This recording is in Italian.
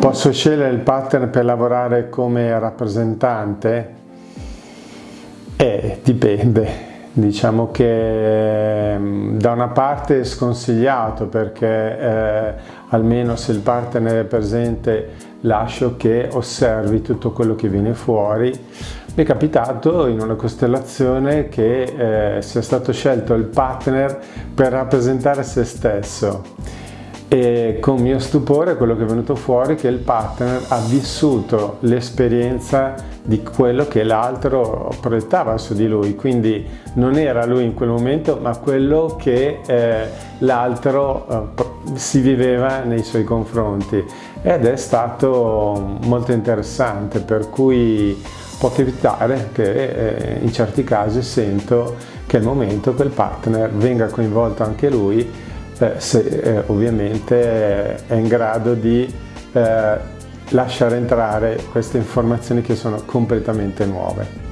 Posso scegliere il partner per lavorare come rappresentante? Eh, dipende. Diciamo che mm, da una parte è sconsigliato perché eh, almeno se il partner è presente lascio che osservi tutto quello che viene fuori. Mi è capitato in una costellazione che eh, sia stato scelto il partner per rappresentare se stesso e con mio stupore quello che è venuto fuori è che il partner ha vissuto l'esperienza di quello che l'altro proiettava su di lui, quindi non era lui in quel momento ma quello che eh, l'altro eh, si viveva nei suoi confronti. Ed è stato molto interessante per cui può capitare che eh, in certi casi sento che è il momento il partner venga coinvolto anche lui se eh, ovviamente è in grado di eh, lasciare entrare queste informazioni che sono completamente nuove.